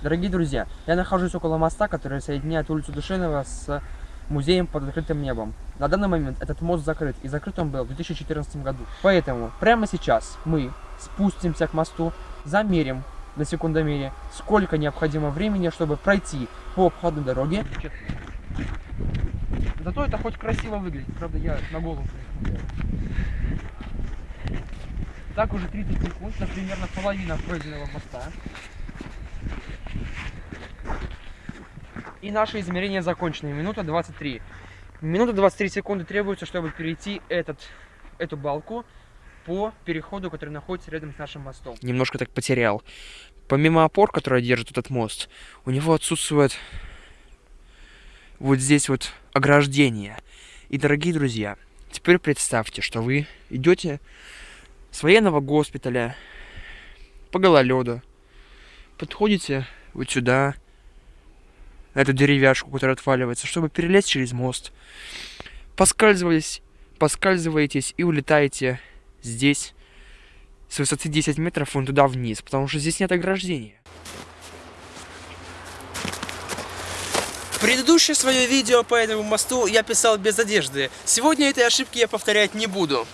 Дорогие друзья, я нахожусь около моста, который соединяет улицу Душинова с музеем под открытым небом. На данный момент этот мост закрыт, и закрыт он был в 2014 году. Поэтому прямо сейчас мы спустимся к мосту, замерим на секундомере, сколько необходимо времени, чтобы пройти по обходной дороге. Зато это хоть красиво выглядит, правда я на голову. Так уже 30 секунд, это примерно половина пройденного моста. И наше измерение закончено. Минута 23. Минута 23 секунды требуется, чтобы перейти этот, эту балку по переходу, который находится рядом с нашим мостом. Немножко так потерял. Помимо опор, которые держат этот мост, у него отсутствует вот здесь вот ограждение. И, дорогие друзья, теперь представьте, что вы идете с военного госпиталя по гололеду, подходите вот сюда, на эту деревяшку, которая отваливается, чтобы перелезть через мост. Поскальзывались, поскальзываетесь и улетаете здесь с высоты 10 метров вон туда вниз, потому что здесь нет ограждения. Предыдущее свое видео по этому мосту я писал без одежды. Сегодня этой ошибки я повторять не буду.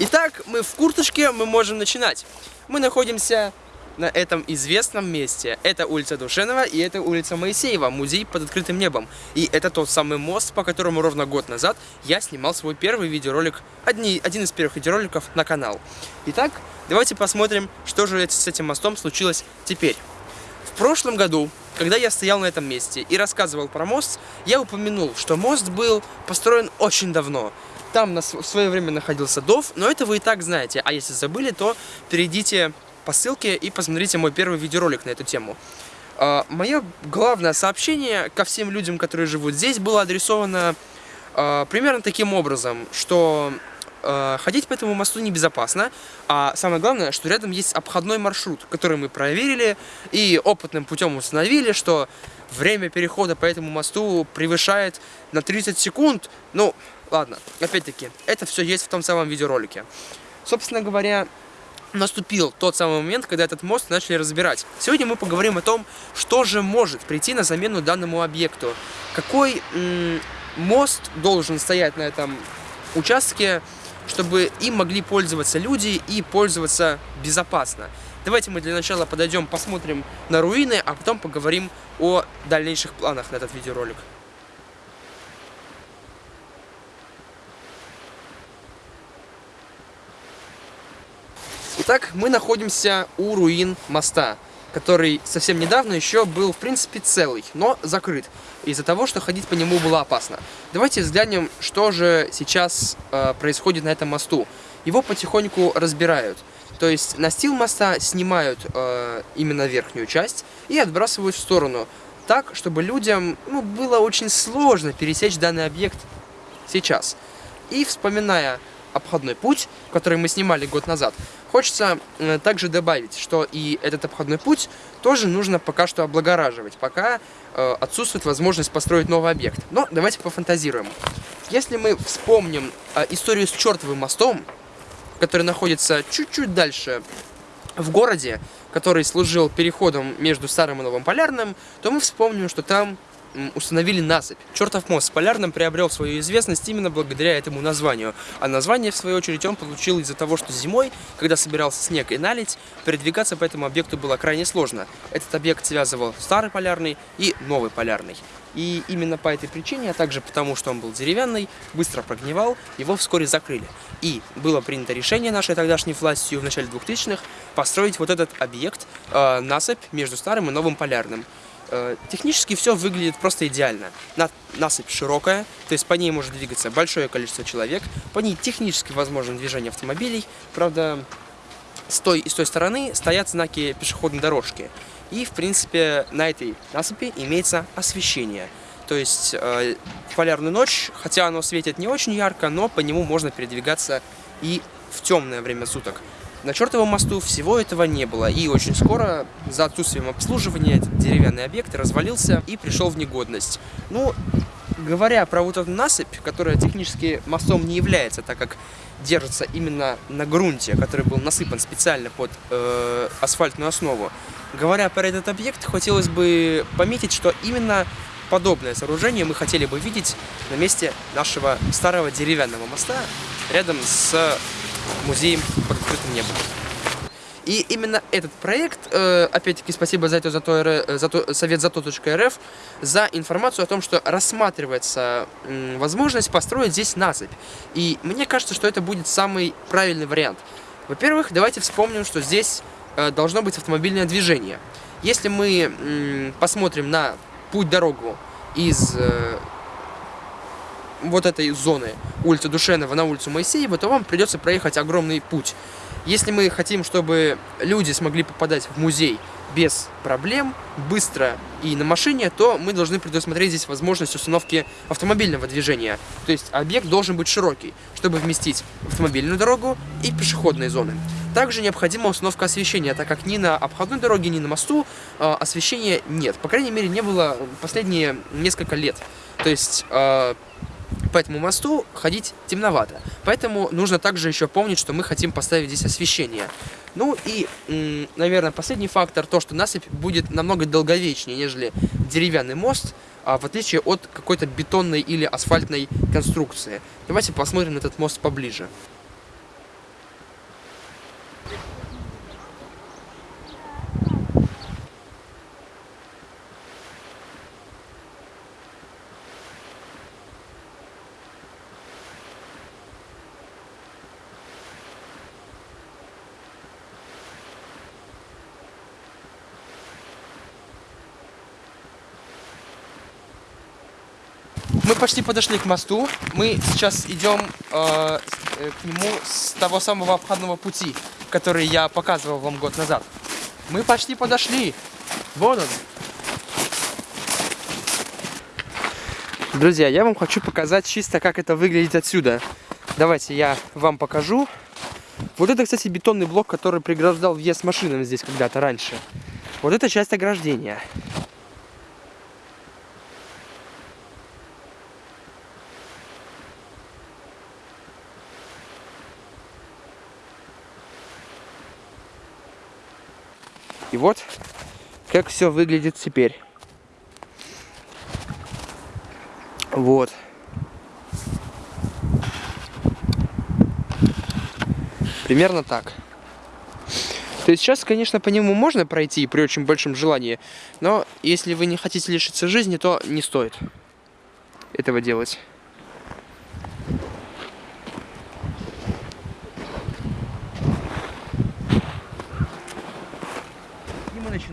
Итак, мы в курточке, мы можем начинать. Мы находимся на этом известном месте. Это улица Душенова и это улица Моисеева, музей под открытым небом. И это тот самый мост, по которому ровно год назад я снимал свой первый видеоролик, одни, один из первых видеороликов на канал. Итак, давайте посмотрим, что же с этим мостом случилось теперь. В прошлом году, когда я стоял на этом месте и рассказывал про мост, я упомянул, что мост был построен очень давно. Там в свое время находился ДОВ, но это вы и так знаете. А если забыли, то перейдите по ссылке и посмотрите мой первый видеоролик на эту тему. Uh, мое главное сообщение ко всем людям, которые живут здесь, было адресовано uh, примерно таким образом, что uh, ходить по этому мосту небезопасно, а самое главное, что рядом есть обходной маршрут, который мы проверили и опытным путем установили, что время перехода по этому мосту превышает на 30 секунд. Ну, ладно, опять-таки, это все есть в том самом видеоролике. Собственно говоря, наступил тот самый момент, когда этот мост начали разбирать. Сегодня мы поговорим о том, что же может прийти на замену данному объекту. Какой мост должен стоять на этом участке, чтобы им могли пользоваться люди и пользоваться безопасно. Давайте мы для начала подойдем, посмотрим на руины, а потом поговорим о дальнейших планах на этот видеоролик. Итак, мы находимся у руин моста, который совсем недавно еще был, в принципе, целый, но закрыт, из-за того, что ходить по нему было опасно. Давайте взглянем, что же сейчас э, происходит на этом мосту. Его потихоньку разбирают. То есть настил моста снимают э, именно верхнюю часть и отбрасывают в сторону, так, чтобы людям ну, было очень сложно пересечь данный объект сейчас. И вспоминая обходной путь, который мы снимали год назад, хочется э, также добавить, что и этот обходной путь тоже нужно пока что облагораживать, пока э, отсутствует возможность построить новый объект. Но давайте пофантазируем. Если мы вспомним э, историю с чертовым мостом, который находится чуть-чуть дальше в городе, который служил переходом между Старым и Новым Полярным, то мы вспомним, что там установили насыпь. Чертов мост с Полярным приобрел свою известность именно благодаря этому названию. А название, в свою очередь, он получил из-за того, что зимой, когда собирался снег и налить, передвигаться по этому объекту было крайне сложно. Этот объект связывал Старый Полярный и Новый Полярный. И именно по этой причине, а также потому, что он был деревянный, быстро прогнивал, его вскоре закрыли. И было принято решение нашей тогдашней властью в начале 2000-х построить вот этот объект, э, насыпь между Старым и Новым Полярным. Э, технически все выглядит просто идеально. Насыпь широкая, то есть по ней может двигаться большое количество человек, по ней технически возможно движение автомобилей, правда, с той и с той стороны стоят знаки пешеходной дорожки. И, в принципе, на этой насыпи имеется освещение. То есть э, полярную ночь, хотя оно светит не очень ярко, но по нему можно передвигаться и в темное время суток. На чертовом мосту всего этого не было, и очень скоро, за отсутствием обслуживания, этот деревянный объект развалился и пришел в негодность. Ну, говоря про вот эту насыпь, которая технически мостом не является, так как держится именно на грунте, который был насыпан специально под э, асфальтную основу. Говоря про этот объект, хотелось бы пометить, что именно подобное сооружение мы хотели бы видеть на месте нашего старого деревянного моста рядом с музеем под открытым небом. И именно этот проект, э, опять-таки, спасибо за это, за то, э, за то, совет за то.рф, за информацию о том, что рассматривается возможность построить здесь насыпь. И мне кажется, что это будет самый правильный вариант. Во-первых, давайте вспомним, что здесь э, должно быть автомобильное движение. Если мы посмотрим на путь-дорогу из вот этой зоны улицы Душенова на улицу Моисеева, то вам придется проехать огромный путь. Если мы хотим, чтобы люди смогли попадать в музей без проблем, быстро и на машине, то мы должны предусмотреть здесь возможность установки автомобильного движения. То есть объект должен быть широкий, чтобы вместить автомобильную дорогу и пешеходные зоны. Также необходима установка освещения, так как ни на обходной дороге, ни на мосту э, освещения нет. По крайней мере, не было последние несколько лет. То есть... Э, по этому мосту ходить темновато. Поэтому нужно также еще помнить, что мы хотим поставить здесь освещение. Ну и, наверное, последний фактор, то, что насыпь будет намного долговечнее, нежели деревянный мост, а в отличие от какой-то бетонной или асфальтной конструкции. Давайте посмотрим на этот мост поближе. Мы почти подошли к мосту. Мы сейчас идем э, э, к нему с того самого обходного пути, который я показывал вам год назад. Мы почти подошли. Вон он. Друзья, я вам хочу показать чисто, как это выглядит отсюда. Давайте я вам покажу. Вот это, кстати, бетонный блок, который преграждал въезд машинам здесь когда-то раньше. Вот это часть ограждения. И вот как все выглядит теперь. Вот. Примерно так. То есть сейчас, конечно, по нему можно пройти при очень большом желании, но если вы не хотите лишиться жизни, то не стоит этого делать.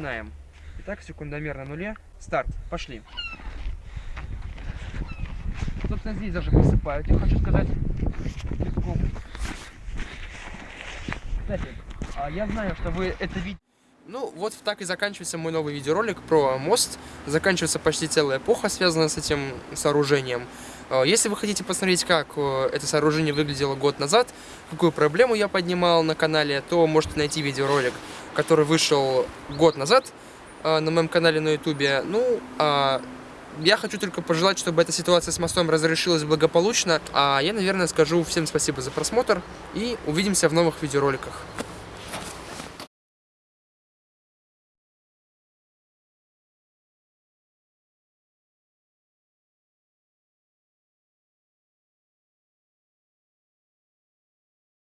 Начинаем. Итак, секундомер на нуле. Старт. Пошли. Собственно, здесь даже посыпают, я хочу сказать. Кстати, а я знаю, что вы это видите. Ну, вот так и заканчивается мой новый видеоролик про мост. Заканчивается почти целая эпоха, связанная с этим сооружением. А, если вы хотите посмотреть, как э, это сооружение выглядело год назад, какую проблему я поднимал на канале, то можете найти видеоролик который вышел год назад э, на моем канале на ютубе. Ну, э, я хочу только пожелать, чтобы эта ситуация с мостом разрешилась благополучно. А я, наверное, скажу всем спасибо за просмотр и увидимся в новых видеороликах.